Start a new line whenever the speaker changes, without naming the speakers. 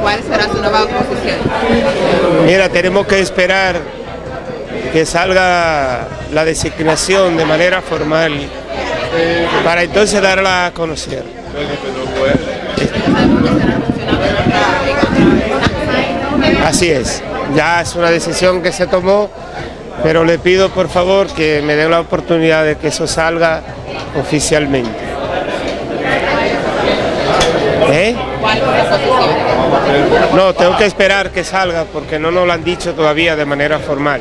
¿Cuál será su nueva posición?
Mira, tenemos que esperar que salga la designación de manera formal para entonces darla a conocer. Así es, ya es una decisión que se tomó, pero le pido por favor que me den la oportunidad de que eso salga oficialmente. ¿Eh? No, tengo que esperar que salga porque no nos lo han dicho todavía de manera formal.